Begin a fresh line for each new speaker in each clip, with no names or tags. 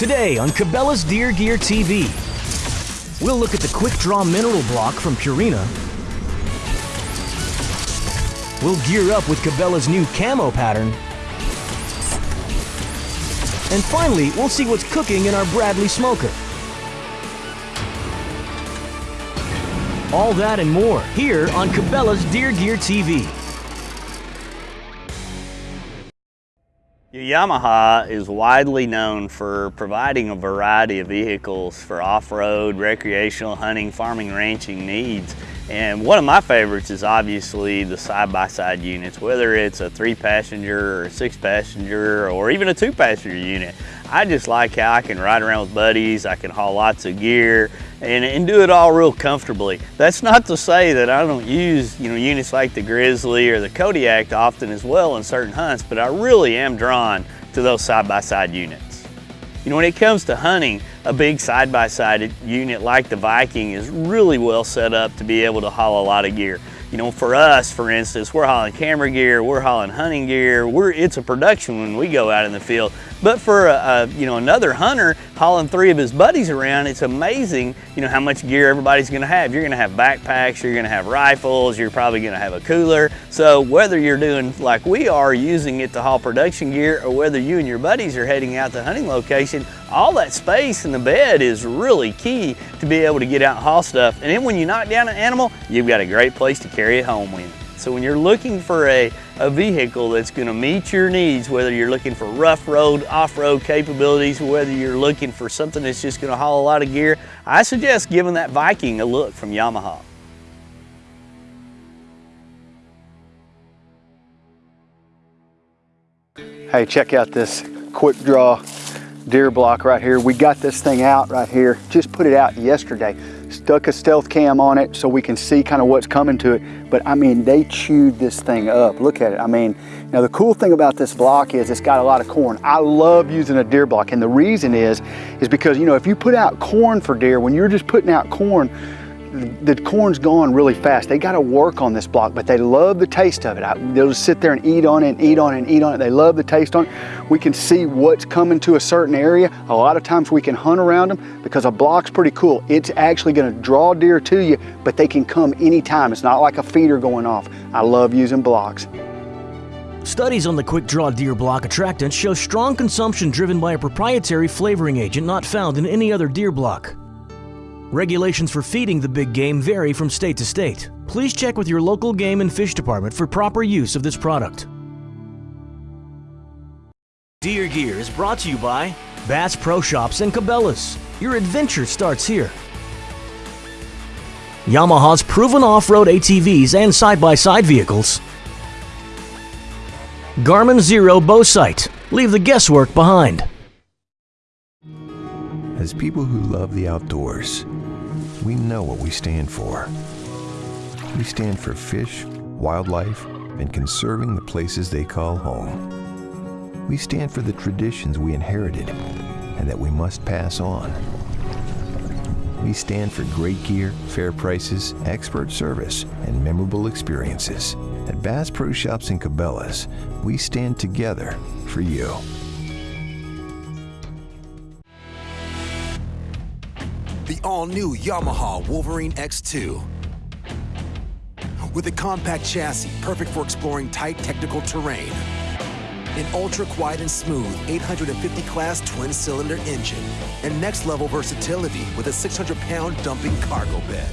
Today on Cabela's Deer Gear TV, we'll look at the Quick Draw Mineral Block from Purina. We'll gear up with Cabela's new camo pattern. And finally, we'll see what's cooking in our Bradley smoker. All that and more here on Cabela's Deer Gear TV.
Yamaha is widely known for providing a variety of vehicles for off-road, recreational, hunting, farming, ranching needs. And one of my favorites is obviously the side-by-side -side units, whether it's a three passenger or six passenger or even a two passenger unit. I just like how I can ride around with buddies, I can haul lots of gear, and, and do it all real comfortably. That's not to say that I don't use you know units like the Grizzly or the Kodiak often as well in certain hunts, but I really am drawn to those side-by-side -side units. You know, when it comes to hunting, a big side-by-side -side unit like the Viking is really well set up to be able to haul a lot of gear. You know, for us, for instance, we're hauling camera gear, we're hauling hunting gear, we're, it's a production when we go out in the field. But for a, a, you know another hunter hauling three of his buddies around, it's amazing you know how much gear everybody's going to have. You're going to have backpacks, you're going to have rifles, you're probably going to have a cooler. So whether you're doing like we are, using it to haul production gear, or whether you and your buddies are heading out to hunting location, all that space in the bed is really key to be able to get out and haul stuff. And then when you knock down an animal, you've got a great place to carry it home with. So when you're looking for a, a vehicle that's gonna meet your needs, whether you're looking for rough road, off-road capabilities, whether you're looking for something that's just gonna haul a lot of gear, I suggest giving that Viking a look from Yamaha.
Hey, check out this quick draw deer block right here. We got this thing out right here, just put it out yesterday stuck a stealth cam on it so we can see kind of what's coming to it. But I mean, they chewed this thing up. Look at it. I mean, now the cool thing about this block is it's got a lot of corn. I love using a deer block. And the reason is, is because, you know, if you put out corn for deer, when you're just putting out corn, the corn's gone really fast. They got to work on this block, but they love the taste of it. I, they'll just sit there and eat on it and eat on it and eat on it. They love the taste on it. We can see what's coming to a certain area. A lot of times we can hunt around them because a block's pretty cool. It's actually going to draw deer to you, but they can come anytime. It's not like a feeder going off. I love using blocks.
Studies on the quick draw deer block attractant show strong consumption driven by a proprietary flavoring agent not found in any other deer block. Regulations for feeding the big game vary from state to state. Please check with your local game and fish department for proper use of this product. Deer Gear is brought to you by Bass Pro Shops and Cabela's. Your adventure starts here. Yamaha's proven off-road ATVs and side-by-side -side vehicles. Garmin Xero Bow Sight. Leave the guesswork behind.
As people who love the outdoors, we know what we stand for. We stand for fish, wildlife, and conserving the places they call home. We stand for the traditions we inherited and that we must pass on. We stand for great gear, fair prices, expert service, and memorable experiences. At Bass Pro Shops and Cabela's, we stand together for you.
All-new Yamaha Wolverine X2. With a compact chassis perfect for exploring tight technical terrain. An ultra-quiet and smooth 850 class twin-cylinder engine. And next-level versatility with a 600-pound dumping cargo bed.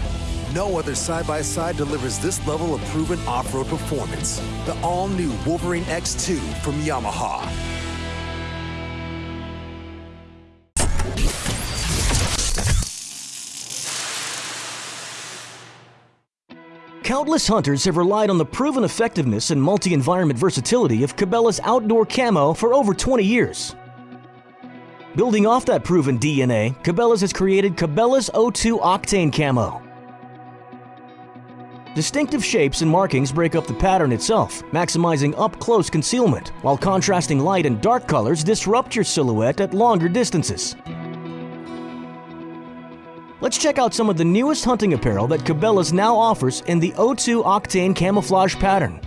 No other side-by-side -side delivers this level of proven off-road performance. The all-new Wolverine X2 from Yamaha.
Countless hunters have relied on the proven effectiveness and multi-environment versatility of Cabela's outdoor camo for over 20 years. Building off that proven DNA, Cabela's has created Cabela's O2 Octane Camo. Distinctive shapes and markings break up the pattern itself, maximizing up-close concealment, while contrasting light and dark colors disrupt your silhouette at longer distances. Let's check out some of the newest hunting apparel that Cabela's now offers in the O2 Octane camouflage pattern.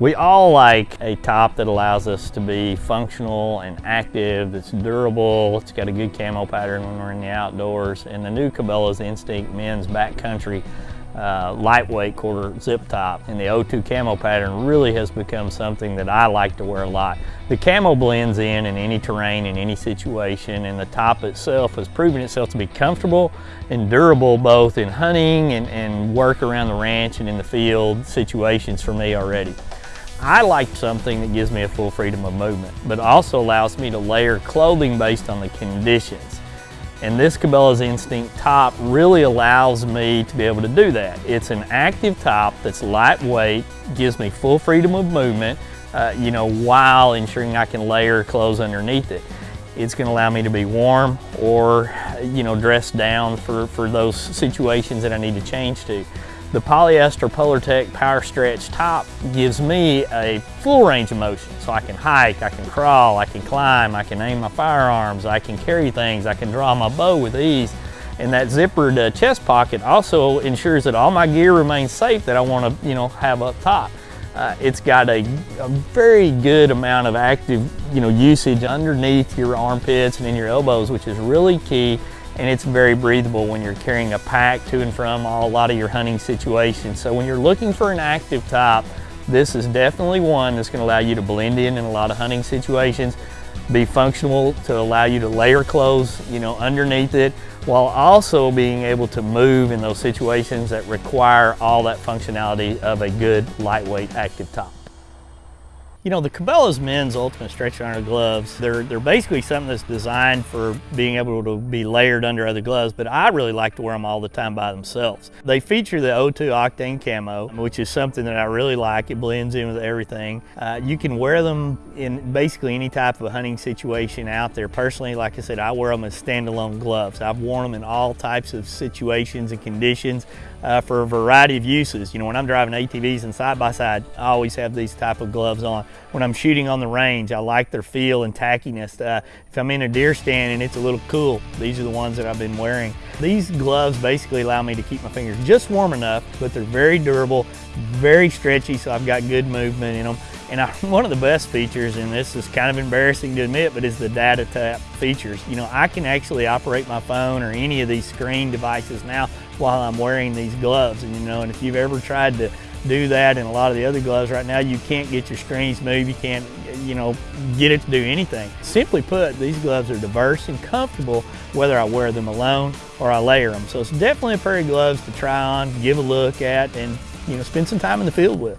We all like a top that allows us to be functional and active, that's durable, it's got a good camo pattern when we're in the outdoors, and the new Cabela's Instinct men's backcountry uh, lightweight quarter zip top and the O2 camo pattern really has become something that I like to wear a lot. The camo blends in in any terrain, in any situation, and the top itself has proven itself to be comfortable and durable both in hunting and, and work around the ranch and in the field situations for me already. I like something that gives me a full freedom of movement, but also allows me to layer clothing based on the conditions. And this Cabela's Instinct top really allows me to be able to do that. It's an active top that's lightweight, gives me full freedom of movement, uh, you know, while ensuring I can layer clothes underneath it. It's gonna allow me to be warm or, you know, dress down for, for those situations that I need to change to. The polyester Polartec Power Stretch top gives me a full range of motion. So I can hike, I can crawl, I can climb, I can aim my firearms, I can carry things, I can draw my bow with ease. And that zippered uh, chest pocket also ensures that all my gear remains safe that I want to, you know, have up top. Uh, it's got a, a, very good amount of active, you know, usage underneath your armpits and in your elbows, which is really key and it's very breathable when you're carrying a pack to and from a lot of your hunting situations. So when you're looking for an active top, this is definitely one that's gonna allow you to blend in in a lot of hunting situations, be functional to allow you to layer clothes, you know, underneath it, while also being able to move in those situations that require all that functionality of a good lightweight active top. You know, the Cabela's men's Ultimate Stretch Iron gloves, they're, they're basically something that's designed for being able to be layered under other gloves, but I really like to wear them all the time by themselves. They feature the O2 Octane Camo, which is something that I really like. It blends in with everything. Uh, you can wear them in basically any type of hunting situation out there. Personally, like I said, I wear them as standalone gloves. I've worn them in all types of situations and conditions uh, for a variety of uses. You know, when I'm driving ATVs and side by side, I always have these type of gloves on. When I'm shooting on the range, I like their feel and tackiness. Uh, if I'm in a deer stand and it's a little cool, these are the ones that I've been wearing. These gloves basically allow me to keep my fingers just warm enough, but they're very durable, very stretchy, so I've got good movement in them. And I, one of the best features, and this is kind of embarrassing to admit, but is the data tap features. You know, I can actually operate my phone or any of these screen devices now while I'm wearing these gloves. And you know, and if you've ever tried to do that in a lot of the other gloves right now, you can't get your screens moved, you can't, you know, get it to do anything. Simply put, these gloves are diverse and comfortable whether I wear them alone or I layer them. So it's definitely a pair of gloves to try on, give a look at, and you know, spend some time in the field with.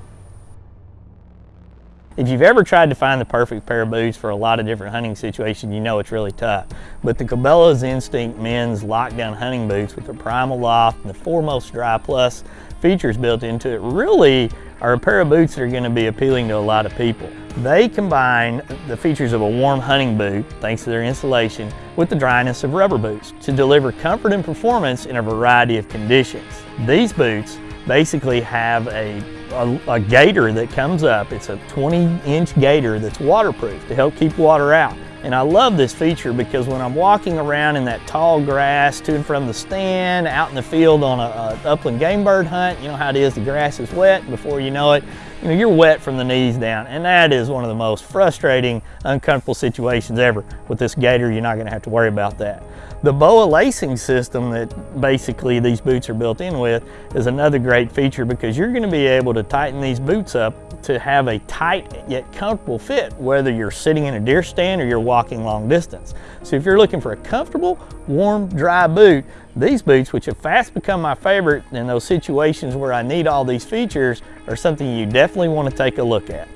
If you've ever tried to find the perfect pair of boots for a lot of different hunting situations, you know it's really tough. But the Cabela's Instinct men's lockdown hunting boots with the PrimaLoft and the 4MOST DRY-PLUS features built into it really are a pair of boots that are going to be appealing to a lot of people. They combine the features of a warm hunting boot, thanks to their insulation, with the dryness of rubber boots to deliver comfort and performance in a variety of conditions. These boots basically have a a, a, gaiter that comes up. It's a 20 inch gaiter that's waterproof to help keep water out. And I love this feature because when I'm walking around in that tall grass to and from the stand, out in the field on a, a upland game bird hunt, you know how it is, the grass is wet before you know it, you know, you're wet from the knees down. And that is one of the most frustrating, uncomfortable situations ever. With this gaiter, you're not gonna have to worry about that. The BOA lacing system that basically these boots are built in with is another great feature because you're gonna be able to tighten these boots up to have a tight yet comfortable fit, whether you're sitting in a deer stand or you're walking long distance. So if you're looking for a comfortable, warm, dry boot, these boots, which have fast become my favorite in those situations where I need all these features, are something you definitely want to take a look at.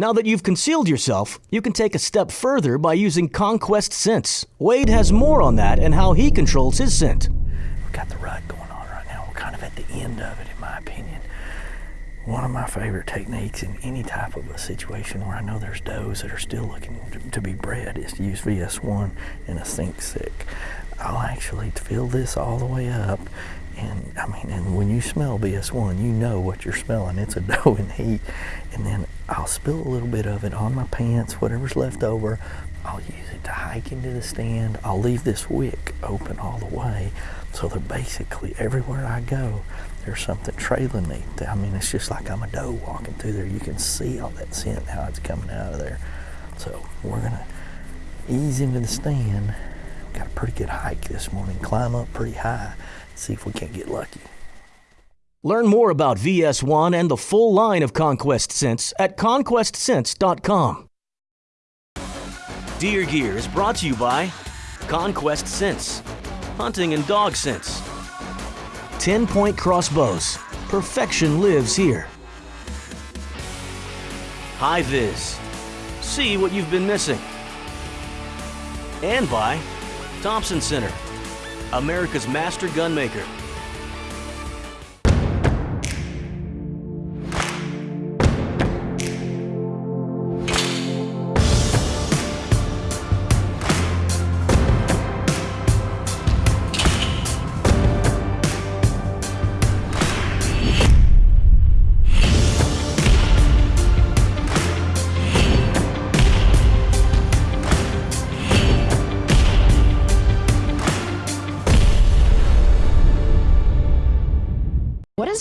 Now that you've concealed yourself, you can take a step further by using Conquest Scents. Wade has more on that and how he controls his scent.
We've got the rut going on right now. We're kind of at the end of it, in my opinion. One of my favorite techniques in any type of a situation where I know there's does that are still looking to, be bred is to use VS1 in a scent stick. I'll actually fill this all the way up and I mean, and when you smell VS1, you know what you're smelling. It's a doe in heat. And then I'll spill a little bit of it on my pants, whatever's left over, I'll use it to hike into the stand. I'll leave this wick open all the way so they're basically everywhere I go, there's something trailing me. I mean, it's just like I'm a doe walking through there. You can see all that scent, how it's coming out of there. So we're gonna ease into the stand. Got a pretty good hike this morning. Climb up pretty high. See if we can't get lucky.
Learn more about VS1 and the full line of Conquest Scents at conquestscents.com. Deer Gear is brought to you by Conquest Scents, Hunting and Dog Scents, 10 Point Crossbows, perfection lives here. HiViz, see what you've been missing. And by Thompson Center, America's master gunmaker.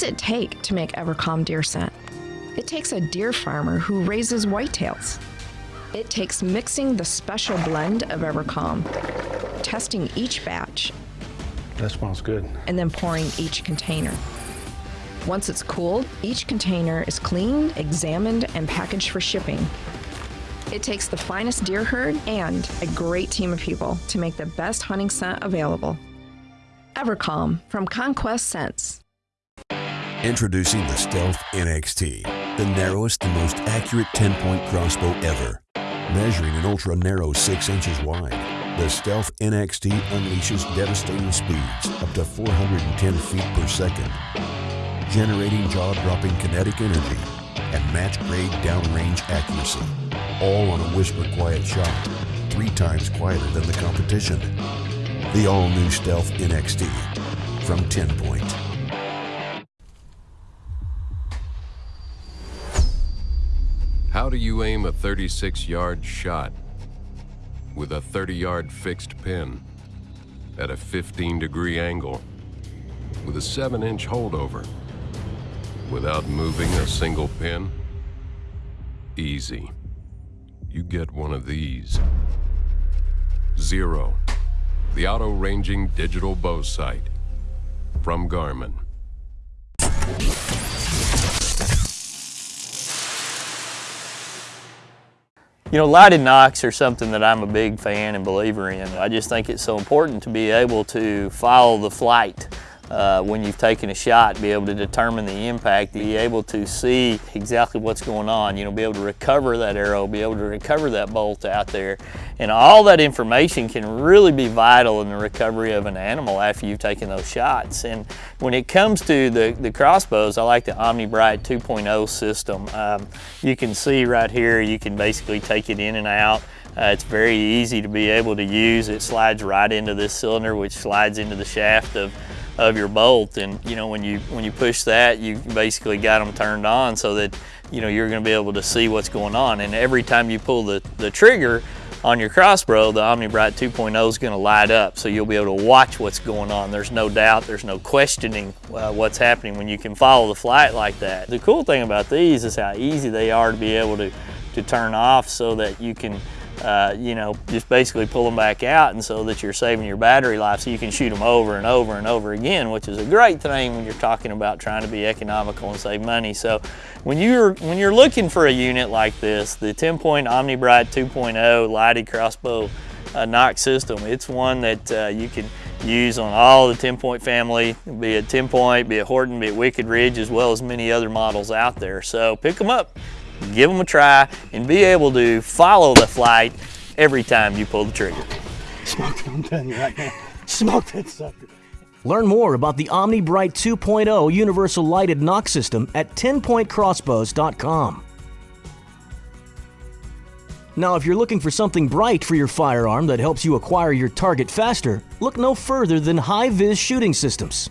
It take to make EverCalm deer scent? It takes a deer farmer who raises whitetails. It takes mixing the special blend of EverCalm, testing each batch,
That smells good.
and then pouring each container. Once it's cooled, each container is cleaned, examined, and packaged for shipping. It takes the finest deer herd and a great team of people to make the best hunting scent available. EverCalm from Conquest Scents.
Introducing the Stealth NXT, the narrowest and most accurate 10 point crossbow ever. Measuring an ultra narrow 6 inches wide, the Stealth NXT unleashes devastating speeds up to 410 feet per second, generating jaw dropping kinetic energy and match grade downrange accuracy, all on a whisper quiet shot, three times quieter than the competition. The all new Stealth NXT from 10 Point.
How do you aim a 36 yard shot with a 30 yard fixed pin at a 15 degree angle with a 7 inch holdover without moving a single pin? Easy. You get one of these. Xero, the auto ranging digital bow sight from Garmin.
You know, lighted nocks are something that I'm a big fan and believer in. I just think it's so important to be able to follow the flight uh, when you've taken a shot, be able to determine the impact, be able to see exactly what's going on, you know, be able to recover that arrow, be able to recover that bolt out there. And all that information can really be vital in the recovery of an animal after you've taken those shots. And when it comes to the, the crossbows, I like the Omni-Brite 2.0 system. Um, you can see right here, you can basically take it in and out. Uh, it's very easy to be able to use. It slides right into this cylinder, which slides into the shaft of, of your bolt. And you know, when you when you push that, you basically got them turned on so that you know you're going to be able to see what's going on. And every time you pull the the trigger on your crossbow, the Omni-Brite 2.0 is going to light up, so you'll be able to watch what's going on. There's no doubt, there's no questioning uh, what's happening when you can follow the flight like that. The cool thing about these is how easy they are to be able to to turn off so that you can uh, you know, just basically pull them back out and so that you're saving your battery life so you can shoot them over and over and over again, which is a great thing when you're talking about trying to be economical and save money. So when you're, when you're looking for a unit like this, the 10-point Omni-Brite 2.0 lighted crossbow uh, nock system, it's one that uh, you can use on all the 10-point family, be it 10-point, be it Horton, be it Wicked Ridge, as well as many other models out there. So pick them up give them a try, and be able to follow the flight every time you pull the trigger.
Smoked it, I'm telling you right now. Smoked that sucker.
Learn more about the Omni-Brite 2.0 Universal Lighted Nock System at 10pointcrossbows.com. Now, if you're looking for something bright for your firearm that helps you acquire your target faster, look no further than HiViz Shooting Systems.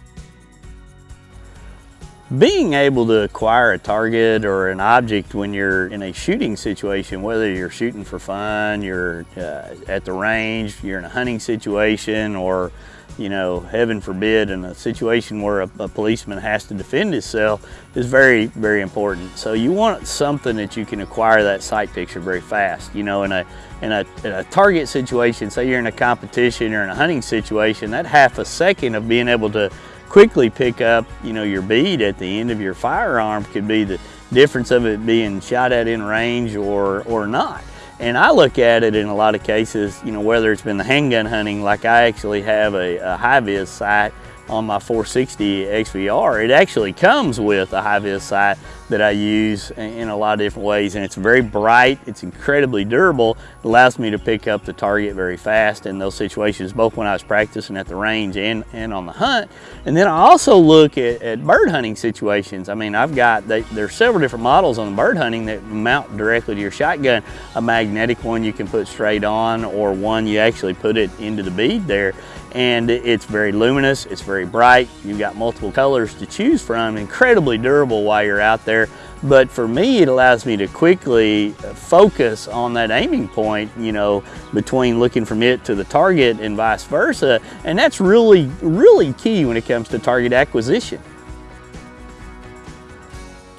Being able to acquire a target or an object when you're in a shooting situation, whether you're shooting for fun, you're uh, at the range, you're in a hunting situation, or you know, heaven forbid, in a situation where a, a, policeman has to defend himself is very, very important. So you want something that you can acquire that sight picture very fast. You know, in a, in a, in a target situation, say you're in a competition or in a hunting situation, that half a second of being able to quickly pick up, you know, your bead at the end of your firearm could be the difference of it being shot at in range or, or not. And I look at it in a lot of cases, you know, whether it's been the handgun hunting, like I actually have a, a HiViz sight on my 460 XVR. It actually comes with a HiViz sight that I use in a lot of different ways and it's very bright, it's incredibly durable, it allows me to pick up the target very fast in those situations, both when I was practicing at the range and, and on the hunt. And then I also look at, at bird hunting situations. I mean, I've got, they, there's several different models on the bird hunting that mount directly to your shotgun. A magnetic one you can put straight on or one you actually put it into the bead there and it's very luminous, it's very bright, you've got multiple colors to choose from, incredibly durable while you're out there. But for me, it allows me to quickly focus on that aiming point, you know, between looking from it to the target and vice versa. And that's really, really key when it comes to target acquisition.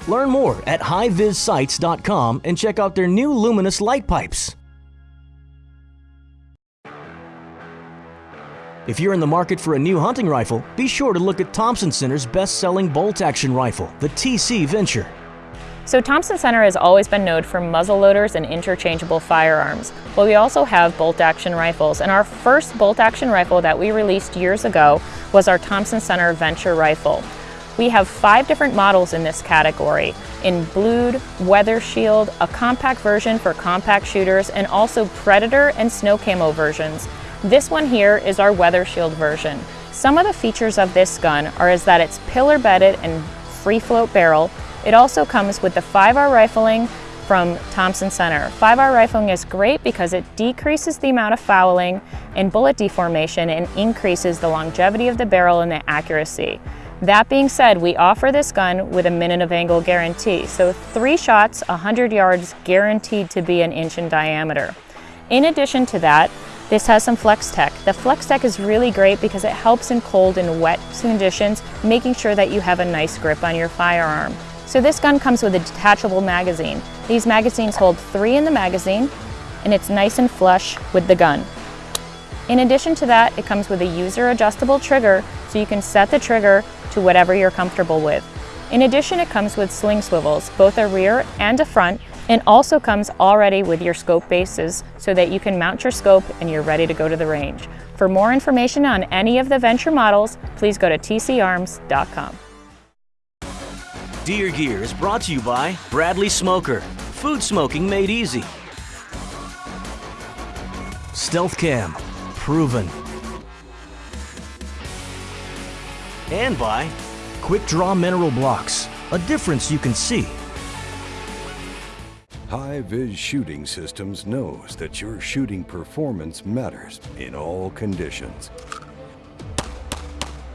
Learn more at hivizsights.com and check out their new luminous light pipes. If you're in the market for a new hunting rifle, be sure to look at Thompson Center's best-selling bolt-action rifle, the TC Venture.
So Thompson Center has always been known for muzzle loaders and interchangeable firearms, but we also have bolt-action rifles. And our first bolt-action rifle that we released years ago was our Thompson Center Venture rifle. We have five different models in this category, in blued, weather shield, a compact version for compact shooters, and also predator and snow camo versions. This one here is our Weather Shield version. Some of the features of this gun are is that it's pillar bedded and free float barrel. It also comes with the 5R rifling from Thompson Center. 5R rifling is great because it decreases the amount of fouling and bullet deformation and increases the longevity of the barrel and the accuracy. That being said, we offer this gun with a minute of angle guarantee. So three shots, 100 yards, guaranteed to be an inch in diameter. In addition to that, this has some Flex Tech. The Flex Tech is really great because it helps in cold and wet conditions, making sure that you have a nice grip on your firearm. So this gun comes with a detachable magazine. These magazines hold three in the magazine, and it's nice and flush with the gun. In addition to that, it comes with a user adjustable trigger, so you can set the trigger to whatever you're comfortable with. In addition, it comes with sling swivels, both a rear and a front, and also comes already with your scope bases so that you can mount your scope and you're ready to go to the range. For more information on any of the Venture models, please go to tcarms.com.
Deer Gear is brought to you by Bradley Smoker, food smoking made easy. Stealth Cam, proven. And by Quick Draw Mineral Blocks, a difference you can see
HiViz Shooting Systems knows that your shooting performance matters in all conditions.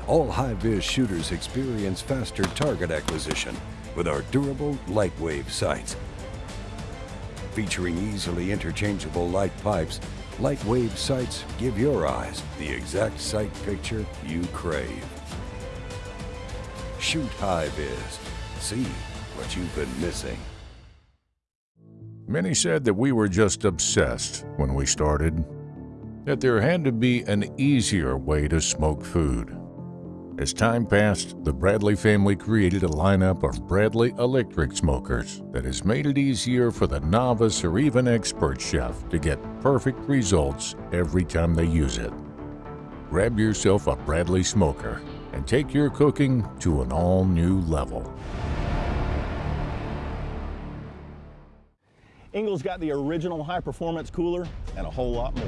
All HiViz shooters experience faster target acquisition with our durable LiteWave sights. Featuring easily interchangeable light pipes, LiteWave sights give your eyes the exact sight picture you crave. Shoot HiViz. See what you've been missing.
Many said that we were just obsessed when we started, that there had to be an easier way to smoke food. As time passed, the Bradley family created a lineup of Bradley electric smokers that has made it easier for the novice or even expert chef to get perfect results every time they use it. Grab yourself a Bradley smoker and take your cooking to an all new level.
Engel's got the original high-performance cooler and a whole lot more.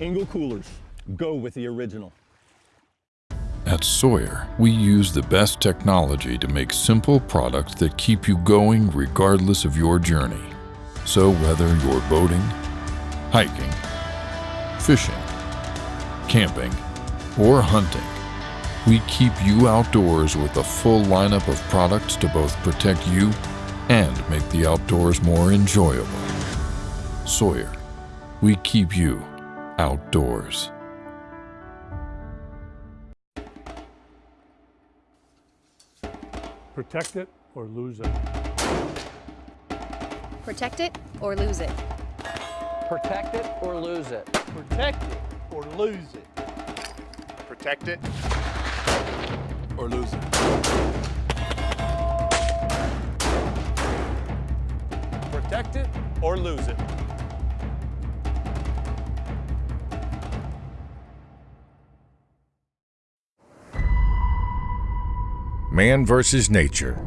Engel coolers, go with the original.
At Sawyer, we use the best technology to make simple products that keep you going regardless of your journey. So whether you're boating, hiking, fishing, camping, or hunting, we keep you outdoors with a full lineup of products to both protect you and make the outdoors more enjoyable. Sawyer, we keep you outdoors.
Protect it or lose it.
Protect it or lose it.
Protect it or lose it.
Protect it or lose it.
Protect it
or lose it. Protect it or lose it.
Man versus nature.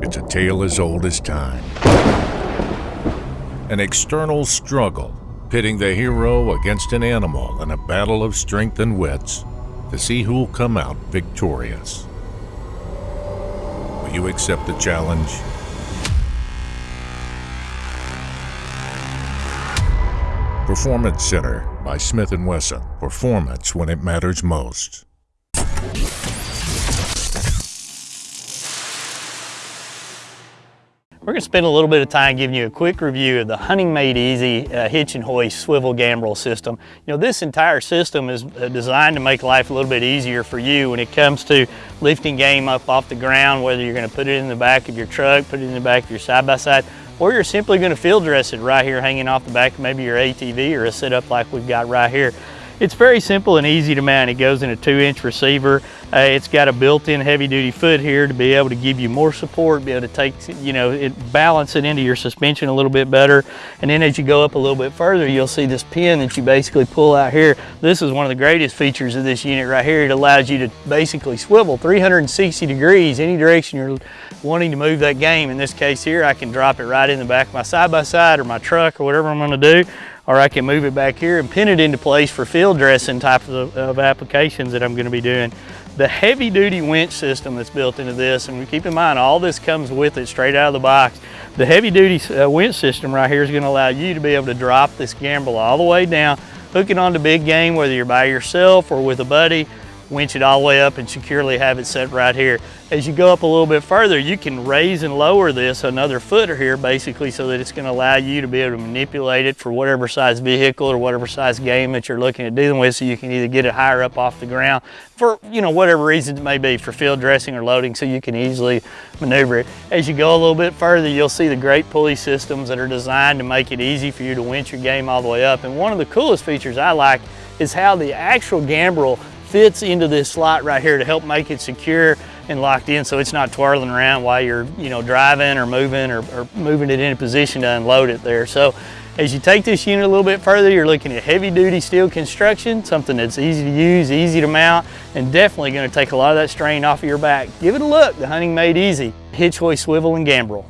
It's a tale as old as time. An external struggle, pitting the hero against an animal in a battle of strength and wits to see who'll come out victorious. Will you accept the challenge? Performance Center by Smith & Wesson. Performance when it matters most.
We're going to spend a little bit of time giving you a quick review of the Hunting Made Easy uh, hitch and hoist swivel gambrel system. You know, this entire system is uh, designed to make life a little bit easier for you when it comes to lifting game up off the ground, whether you're going to put it in the back of your truck, put it in the back of your side-by-side, -side, or you're simply going to field dress it right here hanging off the back of maybe your ATV or a sit-up like we've got right here. It's very simple and easy to mount. It goes in a two inch receiver. Uh, it's got a built-in heavy duty foot here to be able to give you more support, be able to take, you know, it balance it into your suspension a little bit better. And then as you go up a little bit further, you'll see this pin that you basically pull out here. This is one of the greatest features of this unit right here. It allows you to basically swivel 360 degrees any direction you're wanting to move that game. In this case here, I can drop it right in the back of my side-by-side -side or my truck or whatever I'm gonna do or I can move it back here and pin it into place for field dressing type of, of applications that I'm gonna be doing. The heavy duty winch system that's built into this, and keep in mind all this comes with it straight out of the box. The heavy duty uh, winch system right here is gonna allow you to be able to drop this gambrel all the way down, hook it onto big game, whether you're by yourself or with a buddy, winch it all the way up and securely have it set right here. As you go up a little bit further, you can raise and lower this another footer here basically so that it's gonna allow you to be able to manipulate it for whatever size vehicle or whatever size game that you're looking at dealing with so you can either get it higher up off the ground for, you know, whatever reason it may be for field dressing or loading so you can easily maneuver it. As you go a little bit further, you'll see the great pulley systems that are designed to make it easy for you to winch your game all the way up. And one of the coolest features I like is how the actual gambrel fits into this slot right here to help make it secure and locked in so it's not twirling around while you're you know driving or moving or, or moving it into position to unload it there. So as you take this unit a little bit further, you're looking at heavy duty steel construction, something that's easy to use, easy to mount, and definitely gonna take a lot of that strain off of your back. Give it a look, the Hunting Made Easy. Hitch, hoist, swivel, and gambrel.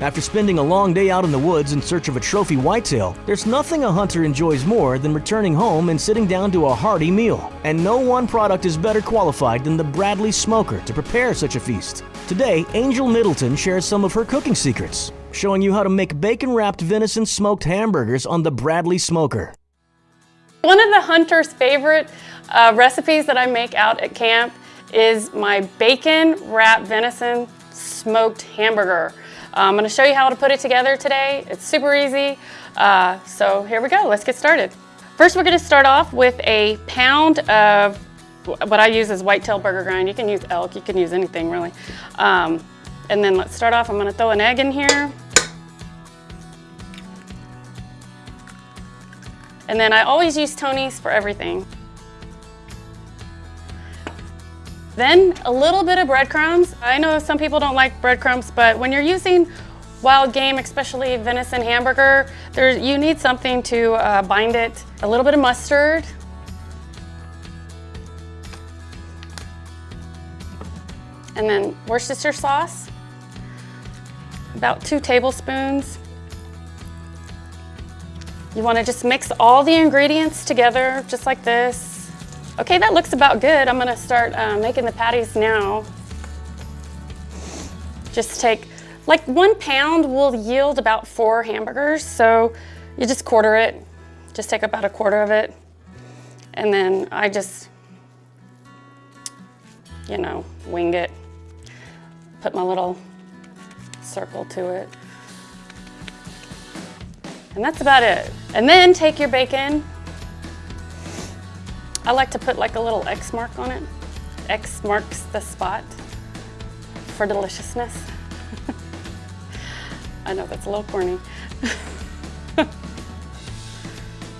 After spending a long day out in the woods in search of a trophy whitetail, there's nothing a hunter enjoys more than returning home and sitting down to a hearty meal. And no one product is better qualified than the Bradley Smoker to prepare such a feast. Today, Angel Middleton shares some of her cooking secrets, showing you how to make bacon-wrapped venison smoked hamburgers on the Bradley Smoker.
One of the hunter's favorite uh, recipes that I make out at camp is my bacon wrapped venison smoked hamburger. I'm gonna show you how to put it together today. It's super easy. Uh, so here we go, let's get started. First, we're gonna start off with a pound of what I use is whitetail burger grind. You can use elk, you can use anything really. Um, and then let's start off, I'm gonna throw an egg in here. And then I always use Tony's for everything. Then a little bit of breadcrumbs. I know some people don't like breadcrumbs, but when you're using wild game, especially venison hamburger, you need something to uh, bind it. A little bit of mustard. And then Worcestershire sauce, about two tablespoons. You want to just mix all the ingredients together, just like this. Okay, that looks about good. I'm gonna start uh, making the patties now. Just take, like one pound will yield about four hamburgers, so you just quarter it. Just take about a quarter of it. And then I just, you know, wing it. Put my little circle to it. And that's about it. And then take your bacon. I like to put like a little X mark on it. X marks the spot for deliciousness. I know that's a little corny.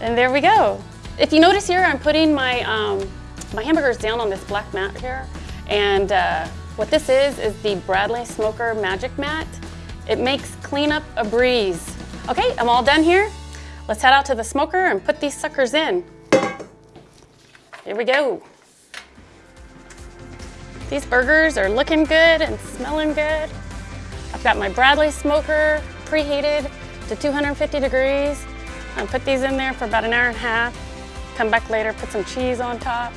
and there we go. If you notice here, I'm putting my, um, my hamburgers down on this black mat here. And uh, what this is, is the Bradley Smoker Magic Mat. It makes cleanup a breeze. Okay, I'm all done here. Let's head out to the smoker and put these suckers in. Here we go. These burgers are looking good and smelling good. I've got my Bradley smoker preheated to 250 degrees. I put these in there for about an hour and a half. Come back later, put some cheese on top.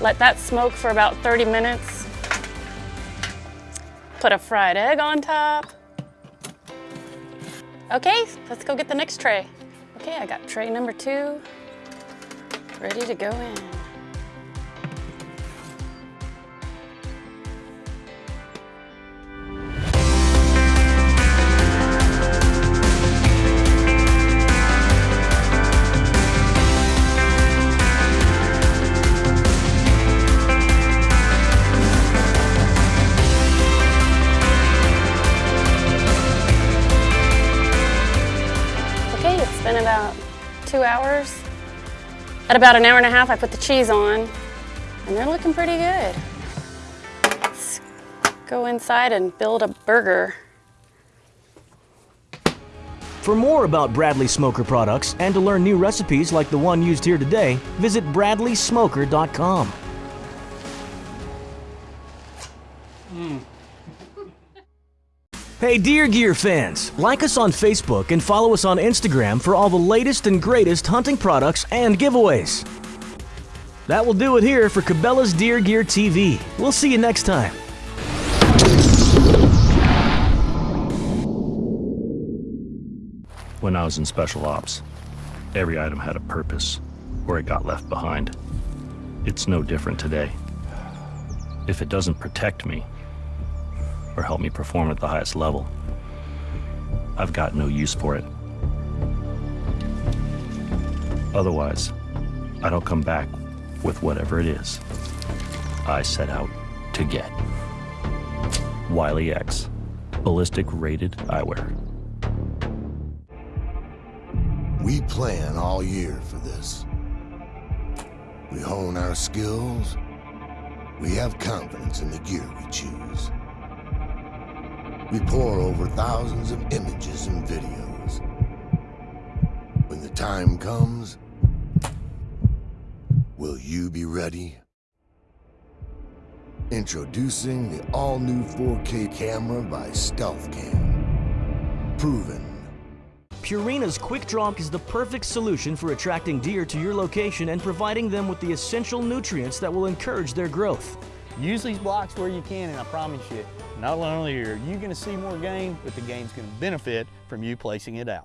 Let that smoke for about 30 minutes. Put a fried egg on top. Okay, let's go get the next tray. Okay, I got tray number two ready to go in. At about an hour and a half, I put the cheese on, and they're looking pretty good. Let's go inside and build a burger.
For more about Bradley Smoker products and to learn new recipes like the one used here today, visit bradleysmoker.com. Hey Deer Gear fans, like us on Facebook and follow us on Instagram for all the latest and greatest hunting products and giveaways. That will do it here for Cabela's Deer Gear TV. We'll see you next time.
When I was in special ops, every item had a purpose, or it got left behind. It's no different today. If it doesn't protect me, or help me perform at the highest level, I've got no use for it. Otherwise, I don't come back with whatever it is I set out to get. Wiley X, ballistic rated eyewear.
We plan all year for this. We hone our skills. We have confidence in the gear we choose. We pour over thousands of images and videos. When the time comes, will you be ready? Introducing the all-new 4K camera by StealthCam. Proven
Purina's Quick Draw is the perfect solution for attracting deer to your location and providing them with the essential nutrients that will encourage their growth.
Use these blocks where you can, and I promise you, not only are you going to see more game, but the game's going to benefit from you placing it out.